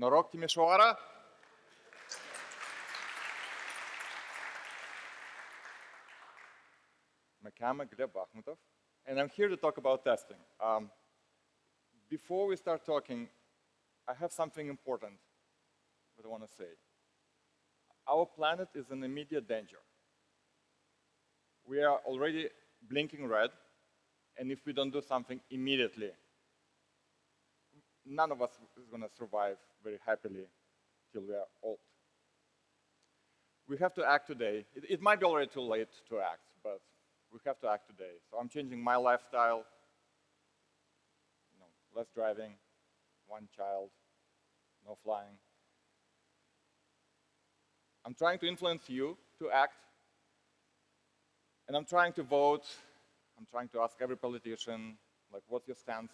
Norok Timisoara. Makama Gleb Bahmutov. And I'm here to talk about testing. Um, before we start talking, I have something important that I want to say. Our planet is in immediate danger. We are already blinking red, and if we don't do something immediately, none of us is going to survive very happily till we are old. We have to act today. It, it, might be already too late to act, but we have to act today. So I'm changing my lifestyle, you know, less driving, one child, no flying. I'm trying to influence you to act, and I'm trying to vote. I'm trying to ask every politician, like, what's your stance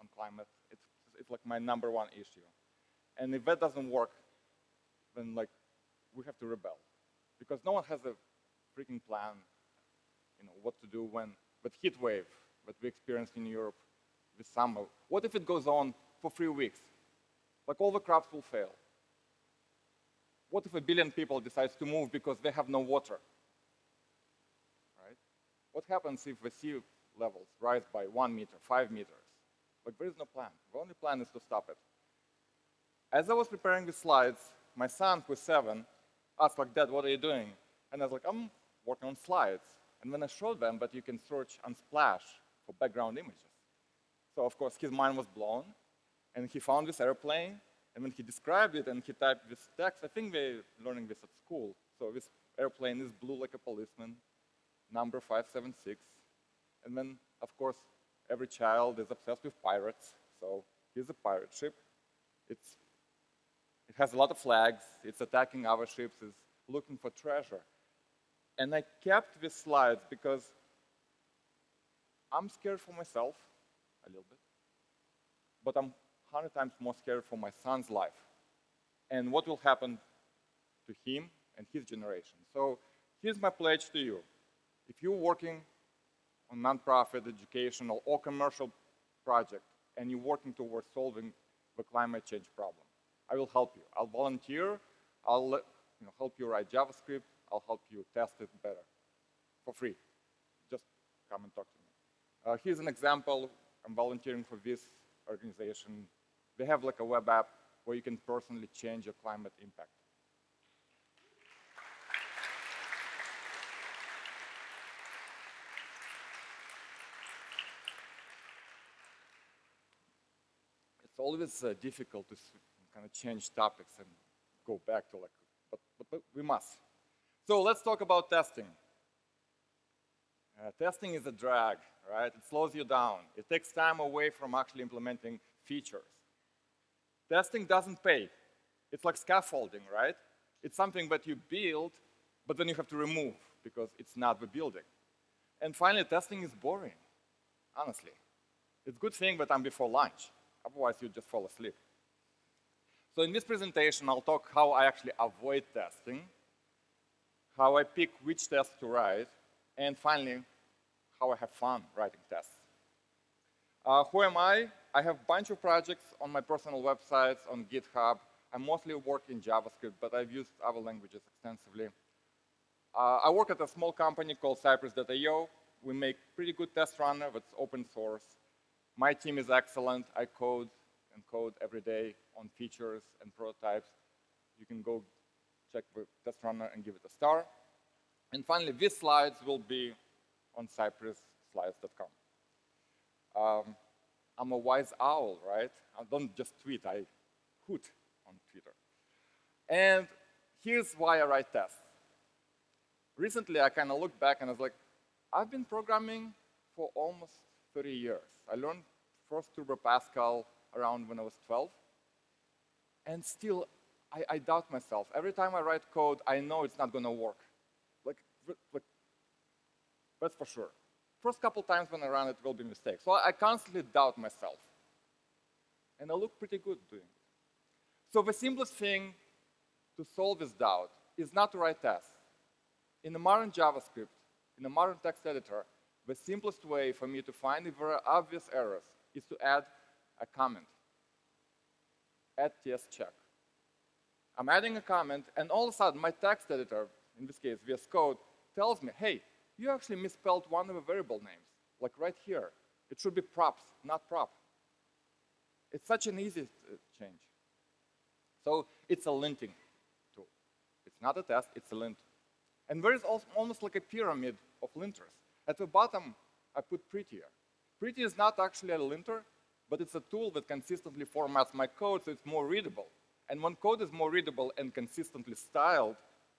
on climate? It's, like my number one issue. And if that doesn't work, then like, we have to rebel. Because no one has a freaking plan, you know, what to do when, but heat wave that we experienced in Europe this summer, what if it goes on for three weeks? Like all the crops will fail. What if a billion people decides to move because they have no water? Right? What happens if the sea levels rise by one meter, five meters? Like there is no plan. The only plan is to stop it. As I was preparing the slides, my son, who's seven, asked like, Dad, what are you doing? And I was like, I'm working on slides. And then I showed them that you can search Unsplash for background images. So of course his mind was blown, and he found this airplane, and when he described it and he typed this text, I think they're learning this at school. So this airplane is blue like a policeman, number 576. And then, of course, every child is obsessed with pirates. So here's a pirate ship. It's, it has a lot of flags. It's attacking our ships. It's looking for treasure. And I kept these slides because I'm scared for myself a little bit, but I'm 100 times more scared for my son's life and what will happen to him and his generation. So here's my pledge to you. If you're working on nonprofit, educational, or commercial project, and you're working towards solving the climate change problem, I will help you. I'll volunteer. I'll you know, help you write JavaScript. I'll help you test it better for free. Just come and talk to me. Uh, here's an example. I'm volunteering for this organization they have like a web app where you can personally change your climate impact. It's always uh, difficult to kind of change topics and go back to like, but, but, but we must. So let's talk about testing. Uh, testing is a drag, right? It slows you down. It takes time away from actually implementing features. Testing doesn't pay. It's like scaffolding, right? It's something that you build, but then you have to remove because it's not the building. And finally, testing is boring, honestly. It's a good thing that I'm before lunch. Otherwise, you just fall asleep. So in this presentation, I'll talk how I actually avoid testing, how I pick which tests to write, and finally, how I have fun writing tests. Uh, who am I? I have a bunch of projects on my personal websites, on GitHub. I mostly work in JavaScript, but I've used other languages extensively. Uh, I work at a small company called Cypress.io. We make pretty good test runner that's open source. My team is excellent. I code and code every day on features and prototypes. You can go check the test runner and give it a star. And finally, these slides will be on cypressslides.com. Um, I'm a wise owl, right? I don't just tweet, I hoot on Twitter. And here's why I write tests. Recently, I kind of looked back and I was like, I've been programming for almost 30 years. I learned first Turbo Pascal around when I was 12. And still, I, I doubt myself. Every time I write code, I know it's not going to work. Like, like, that's for sure first couple times when I run it will be mistakes. So I constantly doubt myself. And I look pretty good doing it. So the simplest thing to solve this doubt is not to write tests. In the modern JavaScript, in the modern text editor, the simplest way for me to find if there are obvious errors is to add a comment. add TS check. I'm adding a comment, and all of a sudden, my text editor, in this case, VS Code, tells me, hey, you actually misspelled one of the variable names, like right here. It should be props, not prop. It's such an easy uh, change. So it's a linting tool. It's not a test, it's a lint. And there is also almost like a pyramid of linters. At the bottom, I put prettier. Pretty is not actually a linter, but it's a tool that consistently formats my code so it's more readable. And when code is more readable and consistently styled,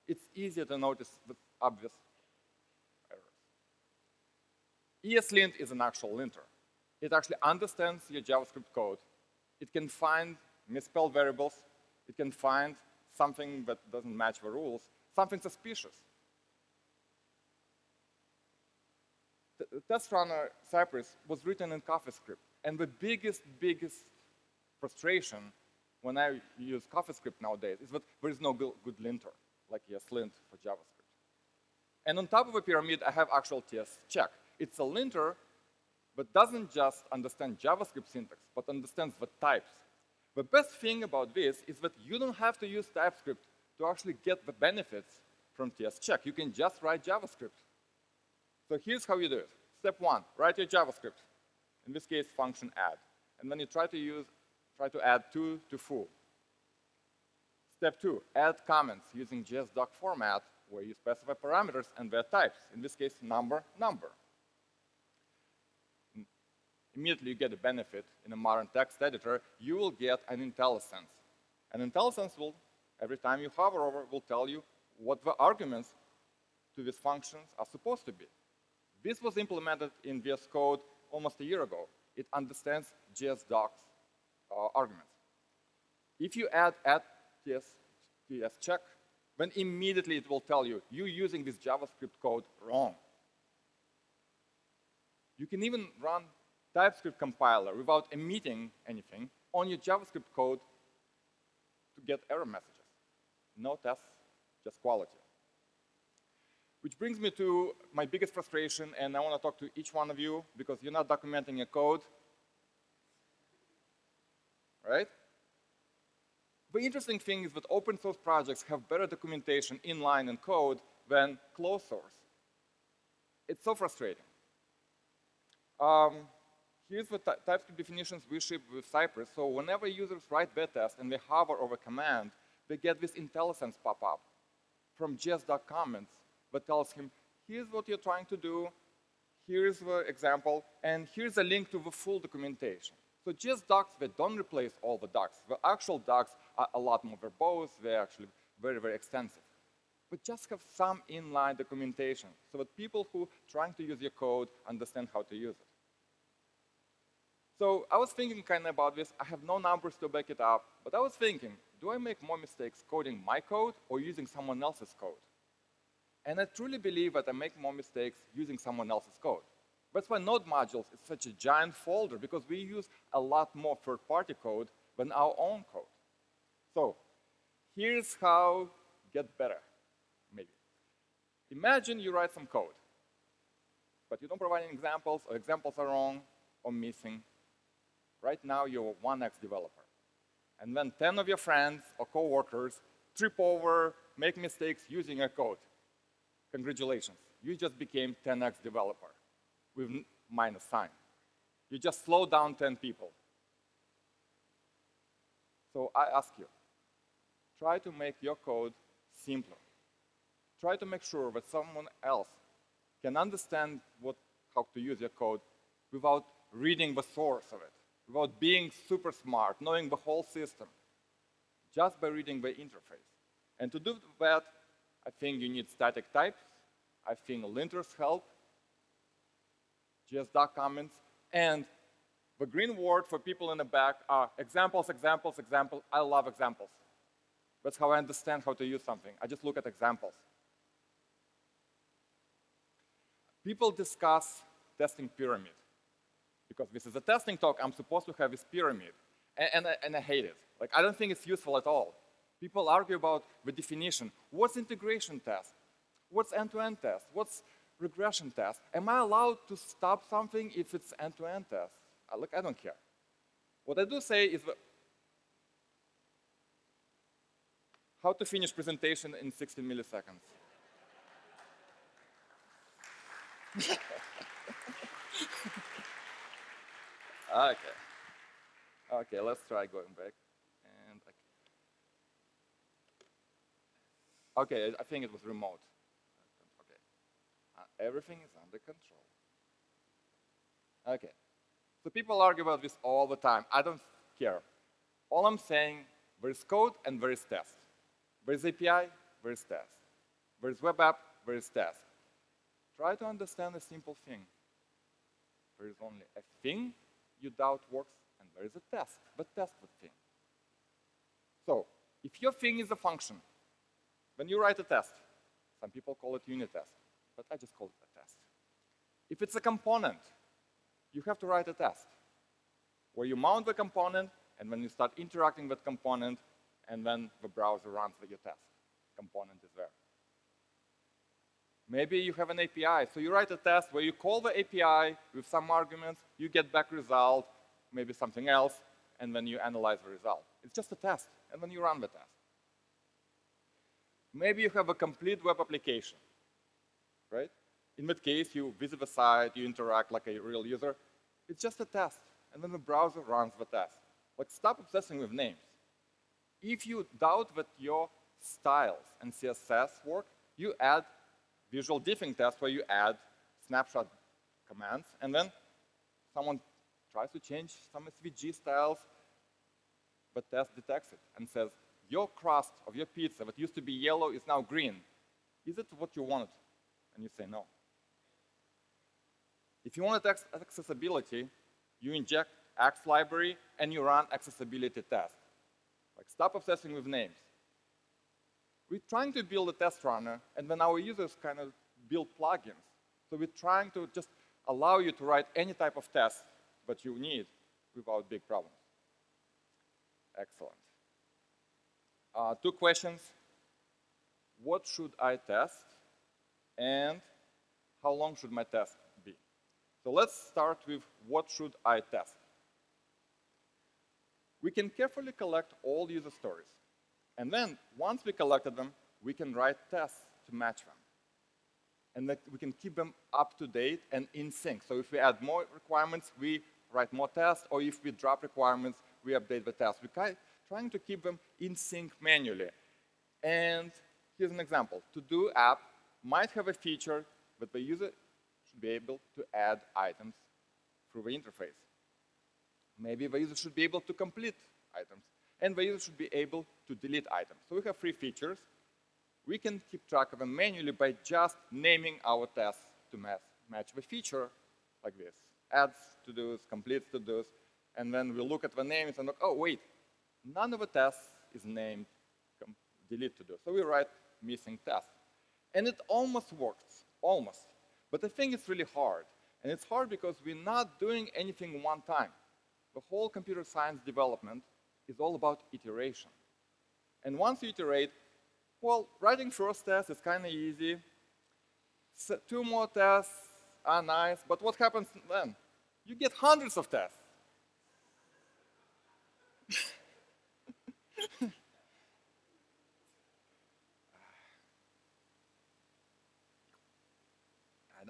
it's easier to notice the obvious errors. ESLint is an actual linter. It actually understands your JavaScript code. It can find misspelled variables. It can find something that doesn't match the rules, something suspicious. Test runner Cypress was written in CoffeeScript. And the biggest, biggest frustration when I use CoffeeScript nowadays is that there is no good linter, like ESLint for JavaScript. And on top of the pyramid, I have actual TS check. It's a linter, but doesn't just understand JavaScript syntax, but understands the types. The best thing about this is that you don't have to use TypeScript to actually get the benefits from TS check. You can just write JavaScript. So here's how you do it. Step one, write your JavaScript. In this case, function add. And then you try to use, try to add two to foo. Step two, add comments using JSDoc format where you specify parameters and their types. In this case, number, number. Immediately you get a benefit in a modern text editor, you will get an IntelliSense. An IntelliSense will, every time you hover over, will tell you what the arguments to these functions are supposed to be. This was implemented in VS Code almost a year ago. It understands JSDocs uh, arguments. If you add add TS, TS check, then immediately it will tell you, you're using this JavaScript code wrong. You can even run TypeScript compiler without emitting anything on your JavaScript code to get error messages. No tests, just quality. Which brings me to my biggest frustration, and I want to talk to each one of you because you're not documenting your code. Right? The interesting thing is that open source projects have better documentation inline in code than closed source. It's so frustrating. Um, here's the TypeScript definitions we ship with Cypress. So whenever users write their test and they hover over a command, they get this IntelliSense pop up from JS.comments comments but tells him, here's what you're trying to do, here's the example, and here's a link to the full documentation. So just docs that don't replace all the docs. The actual docs are a lot more verbose, they're actually very, very extensive. But just have some inline documentation so that people who trying to use your code understand how to use it. So I was thinking kind of about this. I have no numbers to back it up, but I was thinking, do I make more mistakes coding my code or using someone else's code? And I truly believe that I make more mistakes using someone else's code. That's why Node modules is such a giant folder because we use a lot more third-party code than our own code. So here's how get better, maybe. Imagine you write some code, but you don't provide any examples, or examples are wrong or missing. Right now, you're a 1X developer. And then 10 of your friends or coworkers trip over, make mistakes using your code. Congratulations, you just became 10x developer with minus sign. You just slowed down 10 people. So I ask you, try to make your code simpler. Try to make sure that someone else can understand what, how to use your code without reading the source of it, without being super smart, knowing the whole system, just by reading the interface. And to do that, I think you need static types. I think linters help. JSDoc comments. And the green word for people in the back are examples, examples, examples. I love examples. That's how I understand how to use something. I just look at examples. People discuss testing pyramid. Because this is a testing talk, I'm supposed to have this pyramid. And, and, and I hate it. Like, I don't think it's useful at all. People argue about the definition. What's integration test? What's end-to-end -end test? What's regression test? Am I allowed to stop something if it's end-to-end -end test? Uh, look, I don't care. What I do say is How to finish presentation in 16 milliseconds. okay. Okay, let's try going back. And okay, I think it was remote. Okay, uh, everything is under control. Okay, so people argue about this all the time. I don't care. All I'm saying, there is code and there is test. There is API, there is test. There is web app, there is test. Try to understand a simple thing. There is only a thing you doubt works, and there is a test, but test the thing. So, if your thing is a function, when you write a test, some people call it unit test, but I just call it a test. If it's a component, you have to write a test where you mount the component, and when you start interacting with the component, and then the browser runs your test. Component is there. Maybe you have an API, so you write a test where you call the API with some arguments, you get back result, maybe something else, and then you analyze the result. It's just a test, and then you run the test. Maybe you have a complete web application, right? In that case, you visit the site, you interact like a real user. It's just a test, and then the browser runs the test. Like, stop obsessing with names. If you doubt that your styles and CSS work, you add visual diffing test where you add snapshot commands, and then someone tries to change some SVG styles, but test detects it and says, your crust of your pizza that used to be yellow is now green. Is it what you wanted? And you say no. If you want accessibility, you inject Axe library and you run accessibility test. Like stop obsessing with names. We're trying to build a test runner, and then our users kind of build plugins. So we're trying to just allow you to write any type of test that you need without big problems. Excellent. Uh, two questions. What should I test? And how long should my test be? So let's start with what should I test? We can carefully collect all user stories. And then, once we collected them, we can write tests to match them. And that we can keep them up to date and in sync. So if we add more requirements, we write more tests, or if we drop requirements, we update the tests. We're trying to keep them in sync manually. And here's an example. To-do app might have a feature that the user should be able to add items through the interface. Maybe the user should be able to complete items and the user should be able to delete items. So we have three features. We can keep track of them manually by just naming our tests to match, match the feature like this. Adds to-dos, completes to-dos, and then we look at the names and look, oh, wait, none of the tests is named delete to-do. So we write missing test. And it almost works, almost. But I think it's really hard. And it's hard because we're not doing anything one time. The whole computer science development is all about iteration. And once you iterate, well, writing first test is kind of easy. So two more tests are nice, but what happens then? You get hundreds of tests.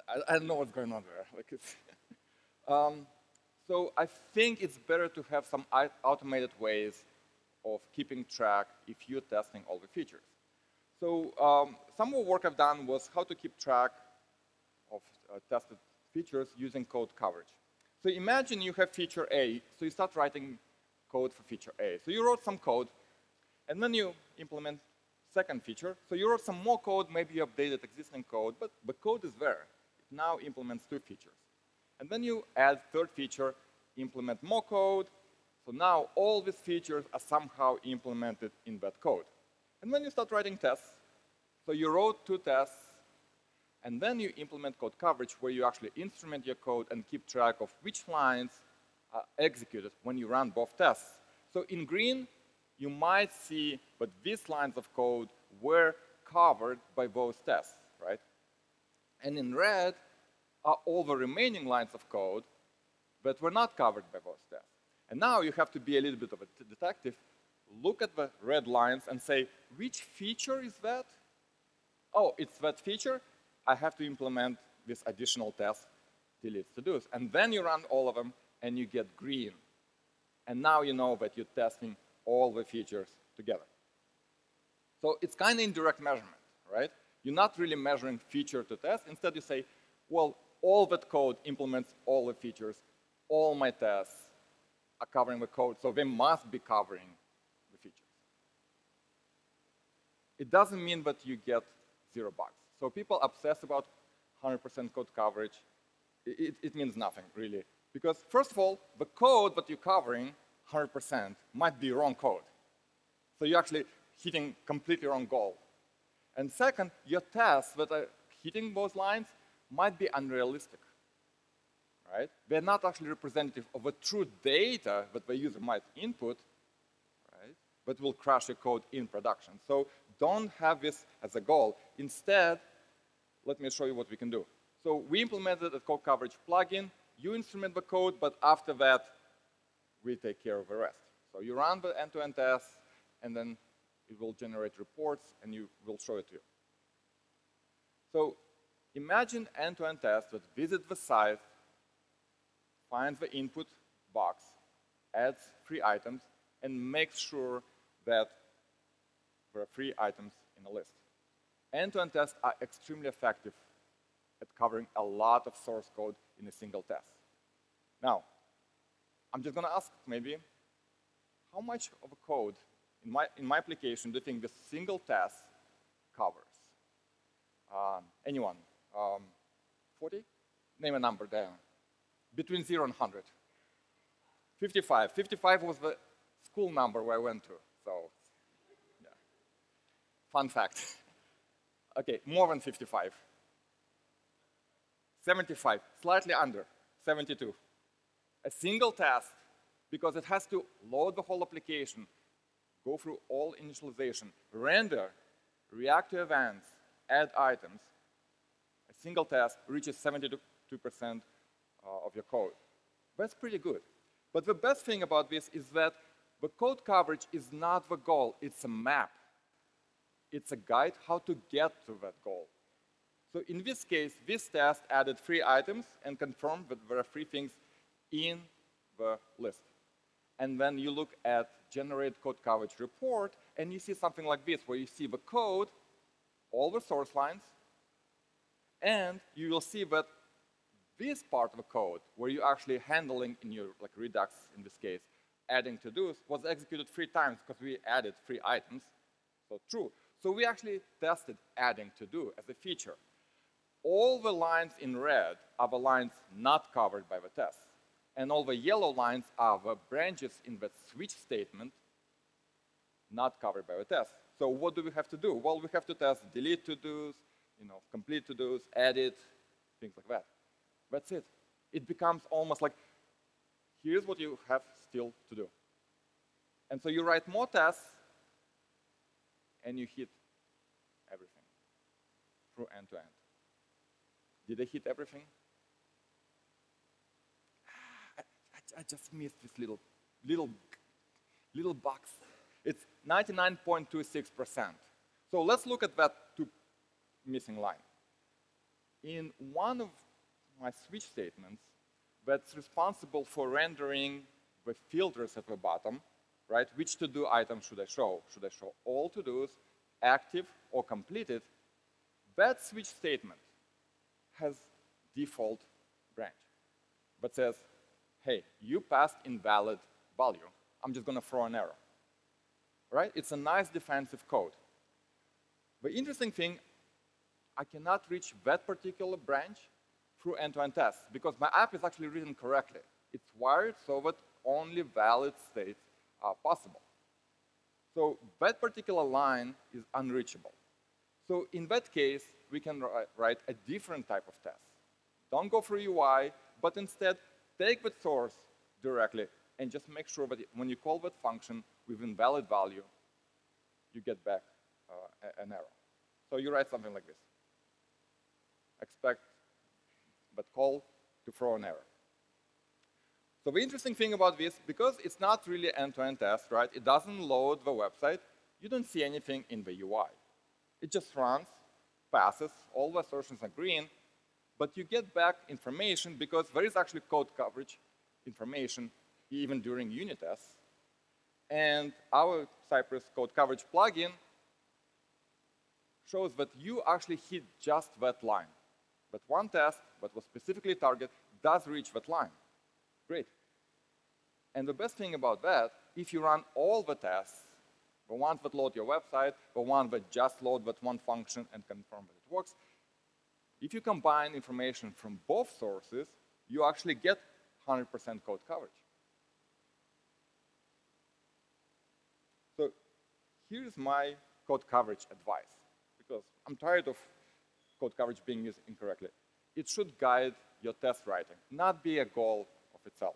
I, I, don't know what's going on there. Like um, so I think it's better to have some automated ways of keeping track if you're testing all the features. So um, some of the work I've done was how to keep track of uh, tested features using code coverage. So imagine you have feature A, so you start writing code for feature A. So you wrote some code, and then you implement second feature. So you wrote some more code, maybe you updated existing code, but the code is there. It now implements two features. And then you add third feature, implement more code. So now all these features are somehow implemented in that code. And then you start writing tests. So you wrote two tests, and then you implement code coverage where you actually instrument your code and keep track of which lines are executed when you run both tests. So in green, you might see that these lines of code were covered by both tests, right? And in red, are all the remaining lines of code that were not covered by both tests. And now you have to be a little bit of a detective look at the red lines and say, which feature is that? Oh, it's that feature. I have to implement this additional test, delete to-dos. And then you run all of them, and you get green. And now you know that you're testing all the features together. So it's kind of indirect measurement, right? You're not really measuring feature to test. Instead, you say, well, all that code implements all the features. All my tests are covering the code, so they must be covering the features. It doesn't mean that you get zero bugs. So people obsess about 100% code coverage. It, it, means nothing, really. Because first of all, the code that you're covering, 100%, might be wrong code. So you're actually hitting completely wrong goal. And second, your tests that are uh, hitting those lines might be unrealistic, right? They're not actually representative of the true data that the user might input, right? But will crash your code in production. So don't have this as a goal. Instead, let me show you what we can do. So we implemented a code coverage plugin. You instrument the code, but after that, we take care of the rest. So you run the end-to-end -end tests, and then it will generate reports, and you will show it to you. So imagine end-to-end -end test that visits the site, finds the input box, adds three items, and makes sure that there are three items in the list. End-to-end -end tests are extremely effective at covering a lot of source code in a single test. Now, I'm just going to ask maybe, how much of a code in my, in my application do you think the single test covers? Um, anyone? Um, 40? Name a number there. Between 0 and 100. 55. 55 was the school number where I went to. So, yeah. Fun fact. okay, more than 55. 75, slightly under, 72. A single test, because it has to load the whole application, go through all initialization, render, react to events, add items, a single test reaches 72% uh, of your code. That's pretty good. But the best thing about this is that the code coverage is not the goal, it's a map. It's a guide how to get to that goal. So in this case, this test added three items and confirmed that there are three things in the list. And then you look at generate code coverage report, and you see something like this, where you see the code, all the source lines, and you will see that this part of the code, where you're actually handling in your like Redux in this case, adding to-dos, was executed three times because we added three items. So true. So we actually tested adding to-do as a feature. All the lines in red are the lines not covered by the test. And all the yellow lines are the branches in the switch statement not covered by the test. So what do we have to do? Well, we have to test delete to-dos, you know, complete to-dos, edit, things like that. That's it. It becomes almost like, here's what you have still to do. And so you write more tests, and you hit everything through end-to-end. -end. Did I hit everything? I, I, just missed this little, little, little box. It's 99.26%. So let's look at that two missing line. In one of my switch statements, that's responsible for rendering the filters at the bottom, right? Which to-do item should I show? Should I show all to-dos, active or completed? That switch statement has default branch, but says, hey, you passed invalid value. I'm just going to throw an error. Right? It's a nice defensive code. The interesting thing, I cannot reach that particular branch through end-to-end -end tests because my app is actually written correctly. It's wired so that only valid states are possible. So that particular line is unreachable. So in that case, we can write a different type of test. Don't go through UI, but instead take the source directly and just make sure that when you call that function with invalid value, you get back uh, an error. So you write something like this. Expect but call to throw an error. So the interesting thing about this, because it's not really end-to-end test, right? It doesn't load the website. You don't see anything in the UI. It just runs, passes, all the assertions are green, but you get back information because there is actually code coverage information even during unit tests. And our Cypress code coverage plugin shows that you actually hit just that line. But one test that was specifically targeted does reach that line. Great. And the best thing about that, if you run all the tests, the ones that load your website, the ones that just load that one function and confirm that it works, if you combine information from both sources, you actually get 100% code coverage. So here's my code coverage advice, because I'm tired of code coverage being used incorrectly. It should guide your test writing, not be a goal of itself.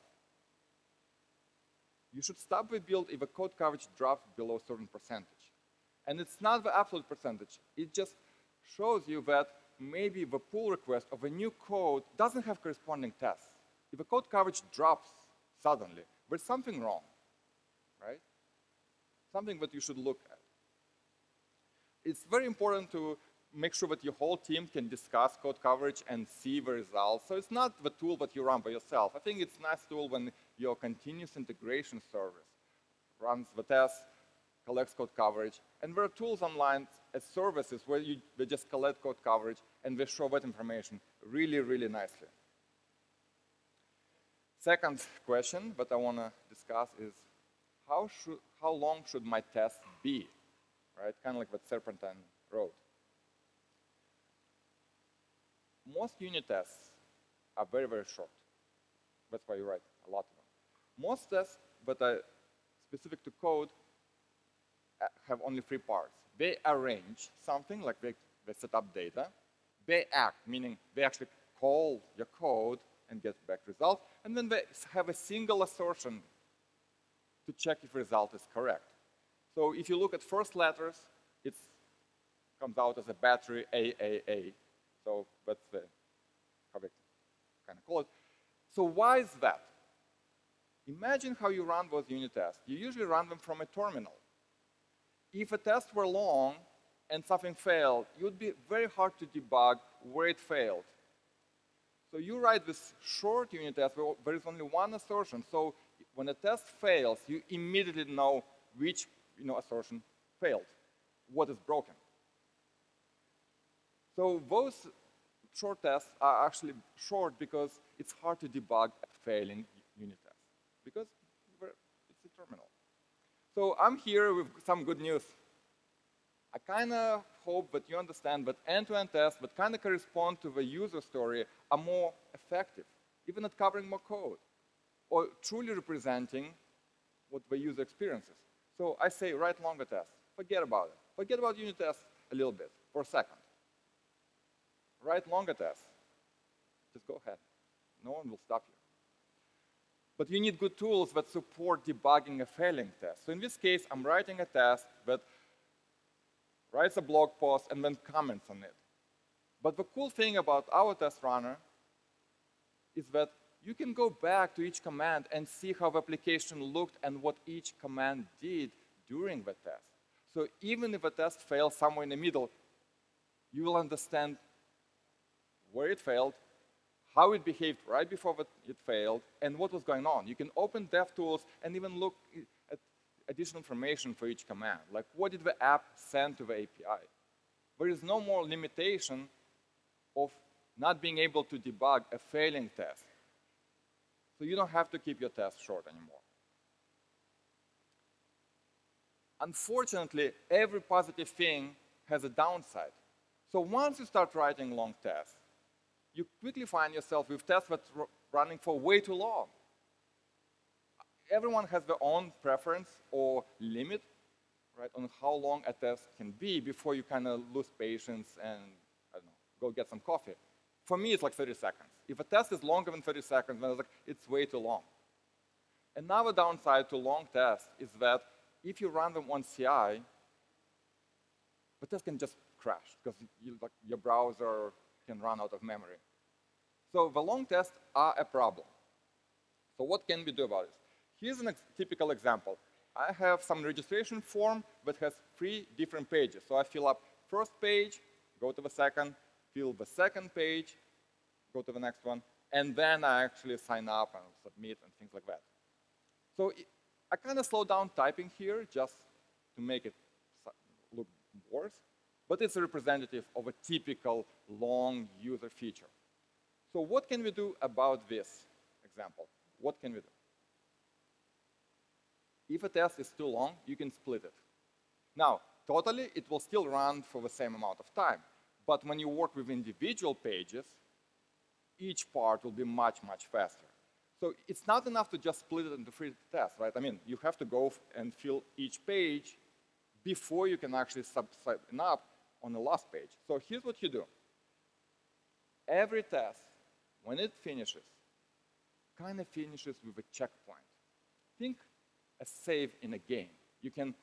You should stop the build if a code coverage drops below a certain percentage. And it's not the absolute percentage. It just shows you that maybe the pull request of a new code doesn't have corresponding tests. If the code coverage drops suddenly, there's something wrong, right? Something that you should look at. It's very important to make sure that your whole team can discuss code coverage and see the results. So it's not the tool that you run by yourself. I think it's a nice tool when your continuous integration service runs the test, collects code coverage, and there are tools online as services where you, they just collect code coverage and they show that information really, really nicely. Second question that I want to discuss is how, should, how long should my test be? Right, kind of like what Serpentine wrote. Most unit tests are very, very short. That's why you write a lot of them. Most tests that are specific to code uh, have only three parts. They arrange something, like they, they set up data. They act, meaning they actually call your code and get back results. And then they have a single assertion to check if result is correct. So if you look at first letters, it comes out as a battery AAA. So that's the, how kind of call it. So why is that? Imagine how you run those unit tests. You usually run them from a terminal. If a test were long and something failed, it would be very hard to debug where it failed. So you write this short unit test where there is only one assertion. So when a test fails, you immediately know which you know, assertion failed, what is broken. So those short tests are actually short because it's hard to debug a failing unit test because it's a terminal. So I'm here with some good news. I kind of hope that you understand that end-to-end -end tests that kind of correspond to the user story are more effective, even at covering more code, or truly representing what the user experiences. So I say write longer tests. Forget about it. Forget about unit tests a little bit for a second. Write longer tests. Just go ahead. No one will stop you. But you need good tools that support debugging a failing test. So in this case, I'm writing a test that writes a blog post and then comments on it. But the cool thing about our test runner is that you can go back to each command and see how the application looked and what each command did during the test. So even if a test fails somewhere in the middle, you will understand where it failed, how it behaved right before it failed, and what was going on. You can open DevTools and even look additional information for each command, like what did the app send to the API. There is no more limitation of not being able to debug a failing test. So you don't have to keep your test short anymore. Unfortunately, every positive thing has a downside. So once you start writing long tests, you quickly find yourself with tests that running for way too long. Everyone has their own preference or limit, right, on how long a test can be before you kind of lose patience and, I don't know, go get some coffee. For me, it's like 30 seconds. If a test is longer than 30 seconds, then it's like, it's way too long. Another downside to long tests is that if you run them on CI, the test can just crash because you, like, your browser can run out of memory. So the long tests are a problem. So what can we do about it? Here's a ex typical example. I have some registration form that has three different pages. So I fill up first page, go to the second, fill the second page, go to the next one, and then I actually sign up and submit and things like that. So it, I kind of slow down typing here just to make it look worse, but it's a representative of a typical long user feature. So what can we do about this example? What can we do? If a test is too long, you can split it. Now, totally, it will still run for the same amount of time. But when you work with individual pages, each part will be much, much faster. So it's not enough to just split it into three tests, right? I mean, you have to go and fill each page before you can actually sign up on the last page. So here's what you do. Every test, when it finishes, kind of finishes with a checkpoint. Think a save in a game. You can,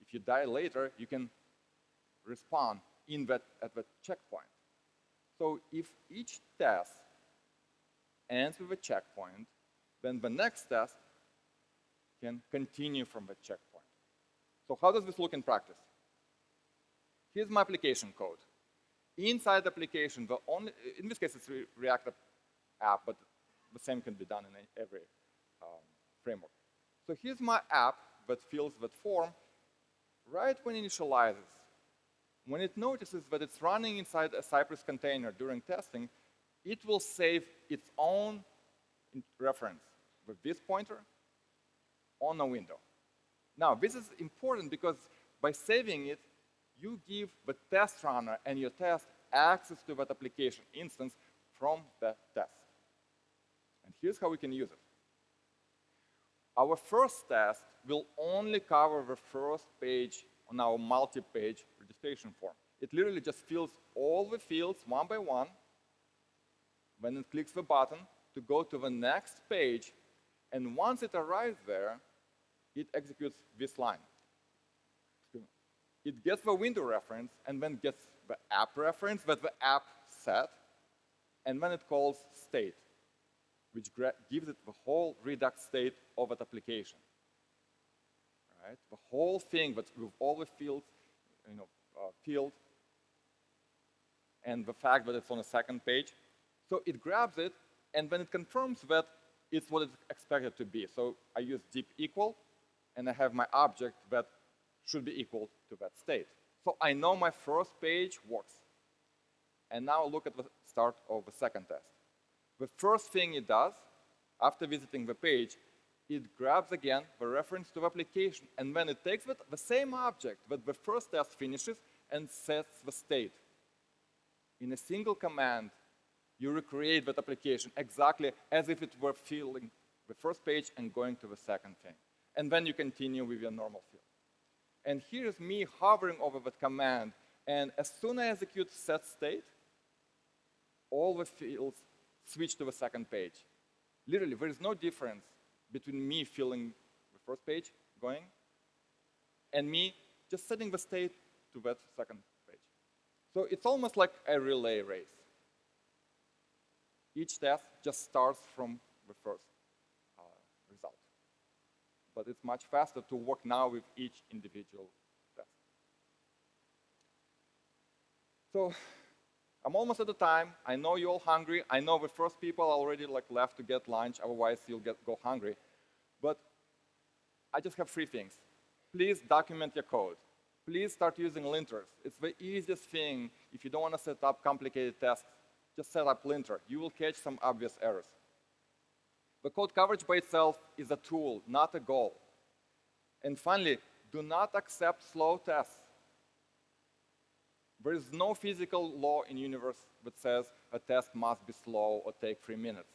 if you die later, you can respawn in that, at that checkpoint. So if each test ends with a checkpoint, then the next test can continue from the checkpoint. So how does this look in practice? Here's my application code. Inside the application, the only, in this case it's React app, but the same can be done in every um, framework. So here's my app that fills that form right when it initializes. When it notices that it's running inside a Cypress container during testing, it will save its own reference with this pointer on a window. Now, this is important because by saving it, you give the test runner and your test access to that application instance from the test. And here's how we can use it. Our first test will only cover the first page on our multi-page registration form. It literally just fills all the fields one by one. When it clicks the button to go to the next page, and once it arrives there, it executes this line. It gets the window reference and then gets the app reference that the app set, and then it calls state which gives it the whole Redux state of that application. Right? The whole thing but with all the fields, you know, uh, field, and the fact that it's on the second page. So it grabs it, and then it confirms that it's what it's expected to be. So I use deep equal, and I have my object that should be equal to that state. So I know my first page works. And now look at the start of the second test. The first thing it does, after visiting the page, it grabs again the reference to the application, and then it takes it, the same object that the first test finishes and sets the state. In a single command, you recreate that application exactly as if it were filling the first page and going to the second thing. And then you continue with your normal field. And here's me hovering over that command, and as soon as I execute set state, all the fields switch to the second page. Literally, there is no difference between me filling the first page going and me just setting the state to that second page. So it's almost like a relay race. Each test just starts from the first uh, result. But it's much faster to work now with each individual test. So I'm almost at the time. I know you're all hungry. I know the first people already like left to get lunch. Otherwise, you'll get go hungry. But I just have three things. Please document your code. Please start using linters. It's the easiest thing. If you don't want to set up complicated tests, just set up linter. You will catch some obvious errors. The code coverage by itself is a tool, not a goal. And finally, do not accept slow tests. There is no physical law in universe that says a test must be slow or take three minutes.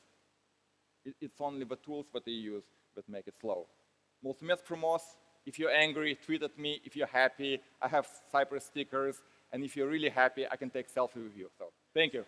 it's only the tools that they use that make it slow. Mulțumesc frumos. If you're angry, tweet at me. If you're happy, I have Cypress stickers. And if you're really happy, I can take selfie with you. So thank you.